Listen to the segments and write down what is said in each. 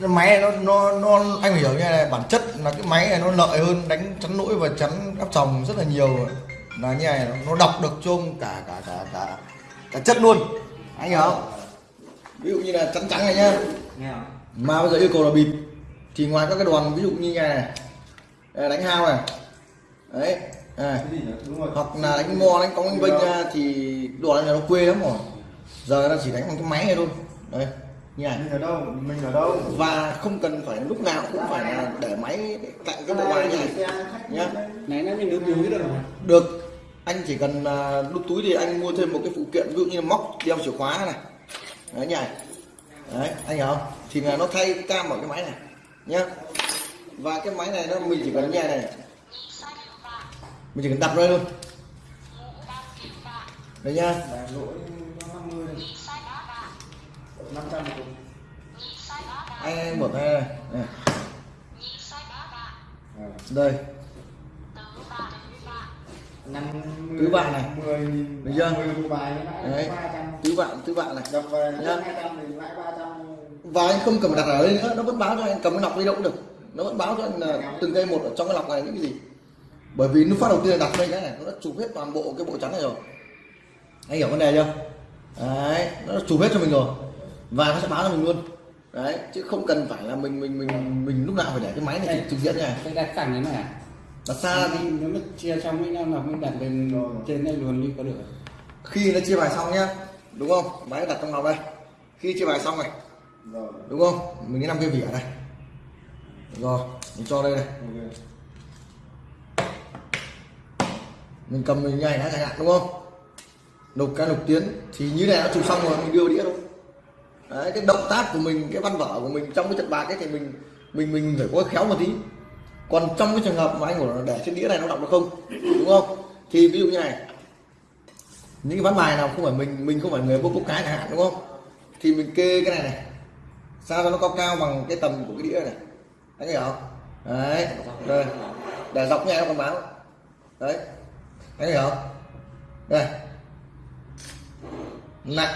cái máy này nó nó nó anh hiểu như này bản chất là cái máy này nó lợi hơn đánh chắn lỗi và chắn áp tròng rất là nhiều là như này nó đọc được chung cả cả cả cả cả chất luôn. Anh hiểu không? Ví dụ như là chắn trắng này nhá. Mà bây giờ yêu cầu là bịp thì ngoài các cái đoàn ví dụ như này, này đây, đánh hao này đấy này. hoặc là đánh mo đánh cong vênh ra thì đoàn này nó quê lắm rồi. Giờ nó chỉ đánh bằng cái máy này thôi. Đấy này mình ở đâu? Mình ở đâu? Và không cần phải lúc nào cũng phải là để máy cạnh cái bộ bài như này. Nhá. Này nó mình được túi được được. Anh chỉ cần à, đút túi thì anh mua thêm một cái phụ kiện ví dụ như là móc đeo chìa khóa này. Đấy nhỉ đấy anh hiểu không? Thì là nó thay cam ở cái máy này. Nhá. Và cái máy này nó mình chỉ cần như này. Này mình chỉ cần đặt đây luôn đấy nhá 500 một cục anh mở tay này, này. À, đây. Năm Tứ bạn này. 10 Được chưa? 10 cục bài nó đấy. lãi 300 tứ bạn tứ bạn này. Đập về Nhá. nó 200 thì lãi 300 và anh không cần đặt ở đây nữa nó vẫn báo cho anh cầm cái lọc đi đâu cũng được. Nó vẫn báo cho anh là từng cây một ở trong cái lọc này những cái gì. Bởi vì lúc phát đầu tiên đặt đây cái này nó đã chụp hết toàn bộ cái bộ trắng này rồi. Anh hiểu vấn đề chưa? Đấy nó chụp hết cho mình rồi và nó sẽ báo cho mình luôn. Đấy chứ không cần phải là mình mình mình mình lúc nào phải để cái máy này trực diện này cái đặt cẳng như này à? Đặt xa thì đi nếu mà chia trong mấy năm là mình đặt lên trên đây luôn đi có được khi nó chia bài xong nhá đúng không? Máy đặt trong lọc đây. Khi chia bài xong này rồi đúng không? Mình cái năm cái vỉ ở đây. Rồi mình cho đây này. Ok mình cầm mình nhảy đã chẳng hạn đúng không? Nộp cái nộp tiến thì như này đã chụp xong rồi mình đưa đĩa thôi đấy, cái động tác của mình, cái văn vở của mình trong cái trận bạc ấy thì mình mình mình phải có khéo một tí. Còn trong cái trường hợp mà anh của để trên đĩa này nó đọc được không? Đúng không? Thì ví dụ như này. Những cái ván bài nào không phải mình mình không phải người bốc bốc cái chẳng hạn, đúng không? Thì mình kê cái này này. Sao cho nó cao cao bằng cái tầm của cái đĩa này? Anh hiểu không? Đấy. Đây. Để dọc nghe nó còn báo. Đấy. Anh hiểu không? Đây. Nặng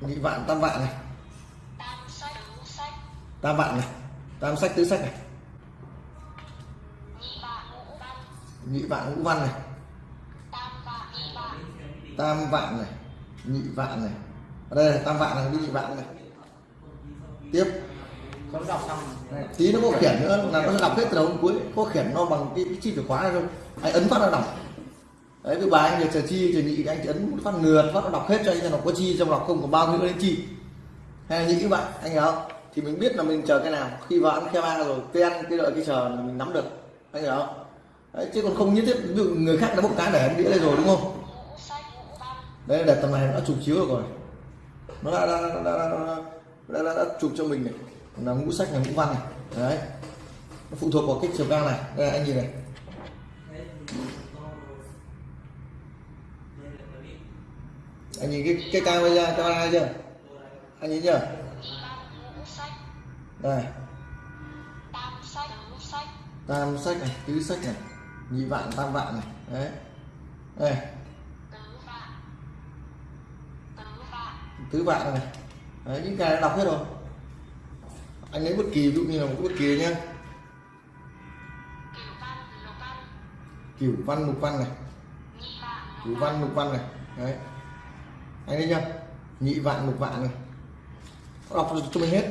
nhị vạn tam vạn này. Tam vạn này. Tam sách tứ sách này. Nhị vạn ngũ văn. Này. Tam vạn này. Nhị vạn này. Ở đây là tam vạn này đi nhị vạn này. Tiếp. Tí nó có khiển nữa là nó đọc hết từ đầu đến cuối. Có khiển nó bằng cái, cái chi chìa khóa này thôi. Anh ấn phát nó đọc đấy cái bài anh nhờ chờ chi chờ nhị thì anh ấn một phát ngược phát nó đọc hết cho anh xem nó có chi trong đọc không có bao nhiêu đến chi. Hay là nhị các bạn anh hiểu không? Thì mình biết là mình chờ cái nào. Khi vào ăn khe ba rồi cái ăn cái đợi cái chờ là mình nắm được. Anh hiểu không? Đấy, chứ còn không nhất thiết ví dụ người khác đã bốc cái để anh đĩa đây rồi đúng không? Đây để tầm này nó đã chụp chiếu được rồi. Nó đã đã, đã, đã, đã, đã, đã, đã chụp cho mình này. Là ngũ sách là ngũ văn này. Đấy. Nó phụ thuộc vào cái chiều cao này. Đây anh nhìn này. Anh nhìn cái cái cao bây giờ cao ai chưa? Anh nhìn chưa? Đây. Tam sách này, tứ sách này, nhị vạn, tam vạn này. Đấy. Đây. Tứ vạn này. Đấy, những cái đã đọc hết rồi. Anh lấy bất kỳ, ví dụ như là một bất kỳ nhá. Cửu văn lục văn này. Cửu văn lục văn này. Đấy anh thấy chưa? Nhị vạn lục vạn này. Nó đọc cho mình hết.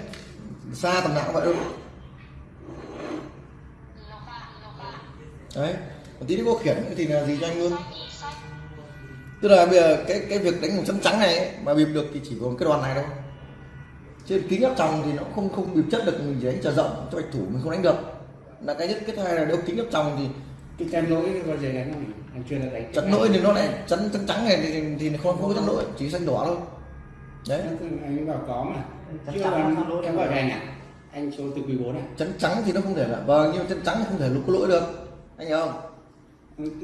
Xa tầm nào cũng vậy luôn đấy một tí nữa có khiển thì là gì cho anh luôn? Tức là bây giờ cái cái việc đánh một chấm trắng này ấy, mà bịp được thì chỉ còn cái đoàn này thôi. Trên kính áp tròng thì nó không không bịp chất được mình chỉ đánh chờ rộng cho bạch thủ mình không đánh được. Là cái nhất cái thứ hai là nếu kính áp tròng thì cái chân lỗi có gì đánh không? Anh chưa là đánh chắn lỗi thì nó lại chắn chắn trắng này thì, thì nó không có chắn lỗi chỉ xanh đỏ thôi. Đấy. Anh bảo có mà. Chưa làm em bảo anh à anh số từ quý bốn à chắn trắng thì nó không thể là vâng nhưng mà chắn trắng thì không thể lúc có lỗi được. Anh hiểu không?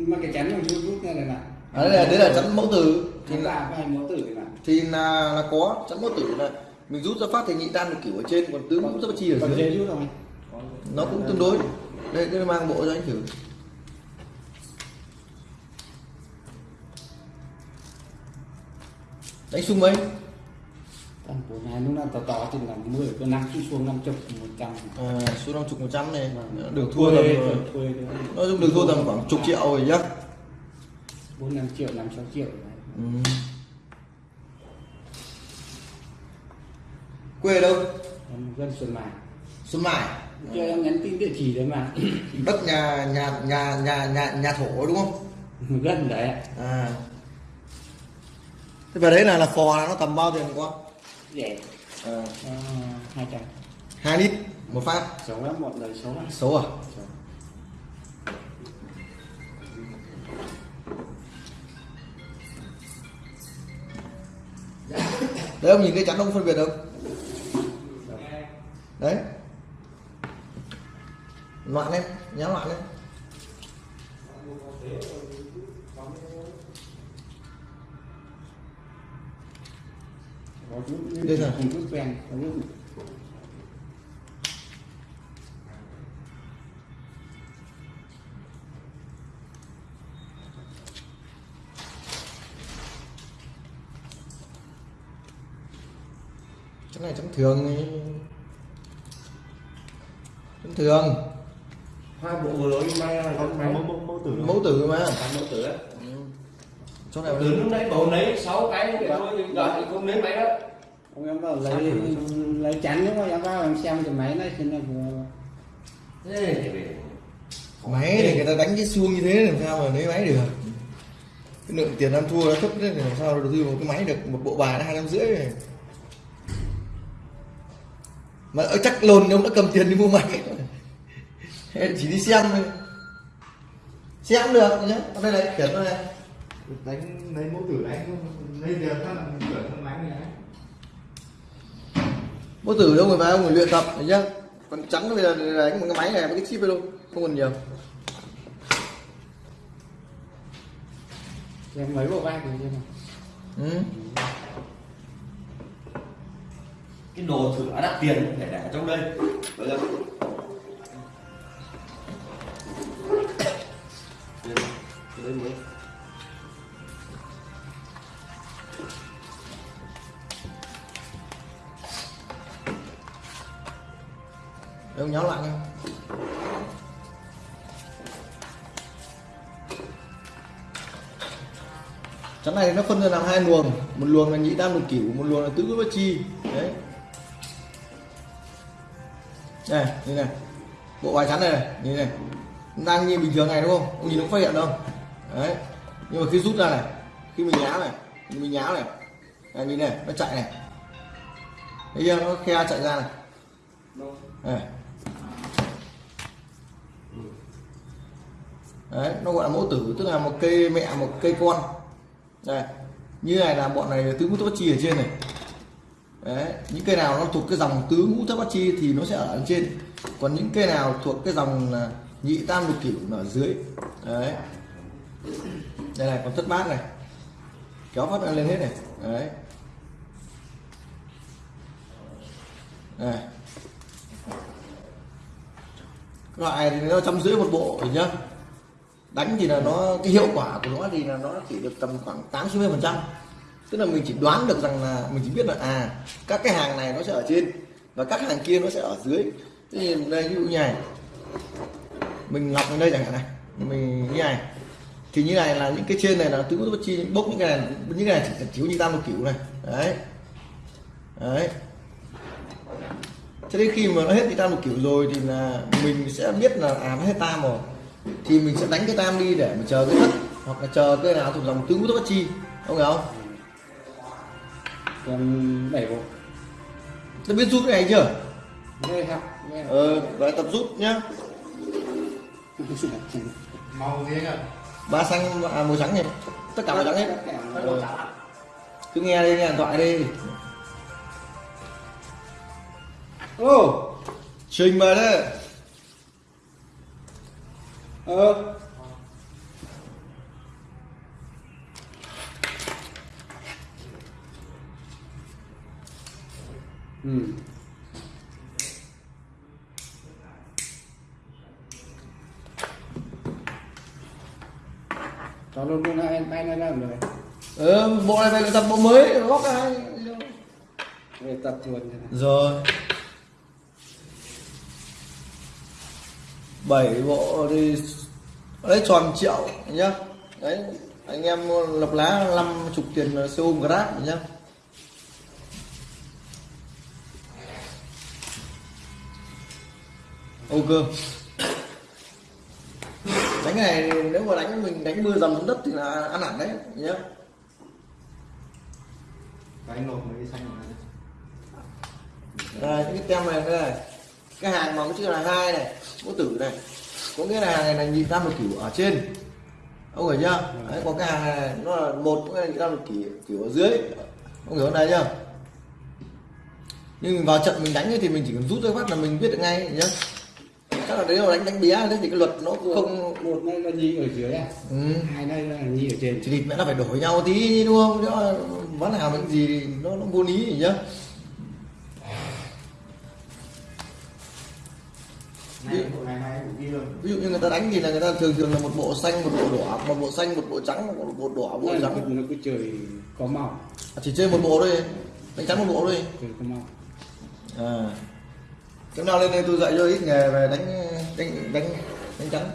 Mà cái chắn mình rút rút ra này là à, đấy là đấy là chắn mẫu tử. Thì là hai mẫu tử thì là thì là, là có chắn mẫu tử là mình rút ra phát thì nhị tam được kiểu ở trên còn tứ rút ra chi ở dưới. nó cũng tương đối. Đây đây mang bộ cho anh thử đánh sung mấy? Thằng của nhà lúc nào tỏ tỏ thì là 10 cái năm khi xuống 50 100 à, số năm chục một trăm này. Vâng. được thua tầm nói chung được thua tầm khoảng chục triệu rồi nhá. 4 5 triệu 5 6 triệu. Đấy. ừ. quê đâu? Dân Xuân Mài xuân mải cho em nhắn tin địa chỉ đấy mà. Đất nhà nhà nhà nhà nhà nhà thổ đúng không? Gần đấy ạ. à thế vào đấy là là phò là nó tầm bao tiền qua rẻ à, Ờ, hai trăm. Hai lít một phát. Xấu lắm một lời xấu lắm. Xấu à? Xấu. đấy ông nhìn cái chắn ông phân biệt không đấy. Loạn lên nhá loạn lên Đây là- không chút quen cái này chắn thường chắn thường. Hai bộ vừa rồi may là mẫu tử mẫu tử mà. Mẫu tử á chỗ này từ lúc đấy bầu lấy sáu cái thì thôi giờ thì không lấy máy đó. Ông em bảo lấy lấy chắn nhưng mà em vào em xem cái máy này thì phải máy thì người ta đánh cái xuông như thế làm sao mà lấy máy được? Cái lượng tiền ăn thua nó thấp thế thì làm sao đầu tư một cái máy được? Một bộ bài hai năm rưỡi rồi. Mà ở chắc lồn ông đã cầm tiền đi mua máy. Chỉ đi xem thôi. Xem được nhá. Ở đây này khiển nó này đánh lấy mẫu tử đánh không lấy là mình chuyển không đánh này bố tử đâu người vào người luyện tập thấy chưa? Còn chắn bây giờ đánh một cái máy này với cái chip luôn không còn nhiều. Xem mấy bộ vai thì xem nào. Ừ. cái đồ thử đã đắt tiền phải để ở trong đây. Bây giờ Để lại nha. Chắn này nó phân ra làm hai luồng. Một luồng là nhị đan lục cửu một luồng là tứ bất chi. Đấy. Này như này. Bộ bài chắn này này như này. Đang như bình thường này, đúng không? Ông nhìn nó phát hiện đâu. Đấy. Nhưng mà khi rút ra này, khi mình nhá này, khi mình nhá này. Này, nhìn này, nó chạy này. Thấy chưa? Nó khe chạy ra này. Này đấy, nó gọi là mẫu tử, tức là một cây mẹ, một cây con. Đây, như này là bọn này là tứ ngũ thất bát chi ở trên này. Đấy, những cây nào nó thuộc cái dòng tứ ngũ thất bát chi thì nó sẽ ở trên. Còn những cây nào thuộc cái dòng à, nhị tam lục cửu ở dưới. Đấy. Đây này còn thất bát này. Kéo phát lên hết này. Đấy. Đây. Loại thì nó trăm rưỡi một bộ nhá đánh thì là nó, cái hiệu quả của nó thì là nó chỉ được tầm khoảng tám chín mươi phần trăm. Tức là mình chỉ đoán được rằng là mình chỉ biết là à các cái hàng này nó sẽ ở trên và các hàng kia nó sẽ ở dưới. Thế thì đây, ví dụ như này. Mình lọc lên đây chẳng hạn này. Mình như này. Thì như này là những cái trên này là tứ bất chi, bốc những cái này, những cái này chỉ chiếu như tam một kiểu này. Đấy. Đấy. Cho đến khi mà nó hết thì tam một kiểu rồi thì là mình sẽ biết là à nó hết tam rồi thì mình sẽ đánh cái tam đi để mình chờ cái thất hoặc là chờ cái nào thuộc dòng tứ ngũ bất chi không hiểu không? Còn bảy bộ. Tôi biết rút cái này chưa? Đây học nghe. Ờ và tập rút nhá. Màu gì nhỉ ba xanh à, màu trắng này tất cả màu trắng hết cứ nghe đi nghe điện thoại đi. Ô! Trình mời đấy ờ. Ừ. Cho luôn luôn hai tay này làm rồi ờ bộ này phải tập bộ mới góp hai. Về tập này. rồi bảy bộ thì đấy tròn triệu nhá. Đấy anh em lập lá năm chục tiền xe ôm grab nhá. Ok. Đánh này nếu mà đánh mình đánh mưa dầm xuống đất thì là ăn hẳn đấy nhá. Cái nộp cái xanh này? Đây cái tem này đây này cái hàng mà có chữ là hai này có tử này. Có nghĩa là hàng này là nhị tam lục cửu ở trên. Ông hiểu chưa? Đấy, còn cái hàng này nó là một có nghĩa là nhị tam lục cửu, cửu ở dưới. Ông hiểu đây chưa? Nhưng mình vào trận mình đánh thì mình chỉ cần rút ra phát là mình biết được ngay nhá chắc là đấy là đánh đánh bé thế thì cái luật nó không một là nhi ở dưới à? Ừ. hai này là nhi ở trên. Chỉ định mẹ nó phải đổi nhau tí đúng không? Chứ ván nào những gì thì nó nó vô lý nhá ví dụ như người ta đánh thì là người ta thường thường là một bộ xanh một bộ đỏ một bộ xanh một bộ trắng một bộ đỏ bộ Đây là trắng. nó cứ trời có màu. Chỉ chơi một bộ thôi đánh trắng một bộ thôi. Trời có màu. À. Chỗ nào lên đây tôi dạy cho ít nghề về đánh đánh đánh đánh trắng.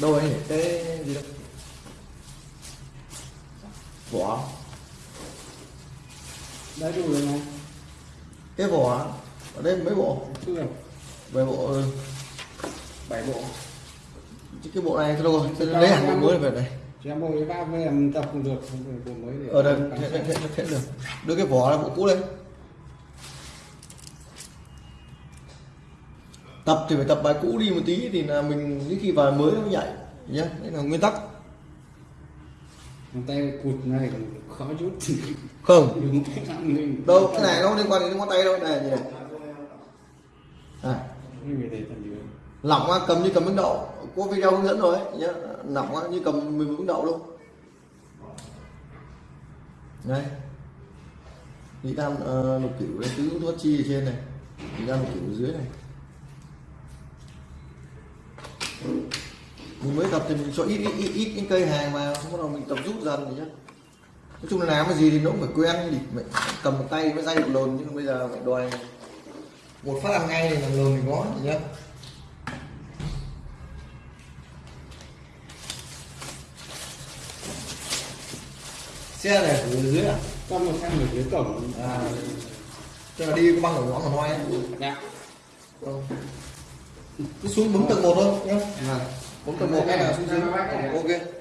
Đâu ấy nhỉ? cái gì đâu vỏ. Đấy đủ rồi này. Cái vỏ ở đây mấy bộ? Cứ về bộ ừ, bảy bộ. Chứ cái bộ này thôi rồi tôi lấy hẳn bộ mới về đây. Chị em bộ với ba với em tập không được bộ mới để ở đây thế, thế, thế, được. Đưa cái vỏ là bộ cũ lên. Tập thì phải tập bài cũ đi một tí thì là mình những khi vào mới nó mới nhảy nhá đấy là nguyên tắc. Tay cụt này khó chút. Không. Đâu cái này nó không liên quan đến ngón tay đâu này này à, như người để tận dưới lỏng á, cầm như cầm miếng đậu có video hướng dẫn rồi ấy, nhá. Lỏng á, như cầm mình bánh đậu luôn. Đây. Nhị tam uh, lục cửu đây tứ thuốc chi ở trên này. Nhị tam lục cửu ở dưới này. Mình mới tập thì mình cho ít ít ít, ít những cây hàng mà xong bắt đầu mình tập rút dần thì nhá. Nói chung là làm cái gì thì nó cũng phải quen thì mình cầm một tay mới dây được lồn nhưng bây giờ phải đòi một phát làm ngay thì làm lồn thì có nhá xe này ở dưới à? Có một em ở dưới cổng. À tức là đi có băng ở ngõ nói ấy. dạ. Không. cứ xuống bấm tầng một thôi nhá bấm tầng một cái nào xuống dưới. ok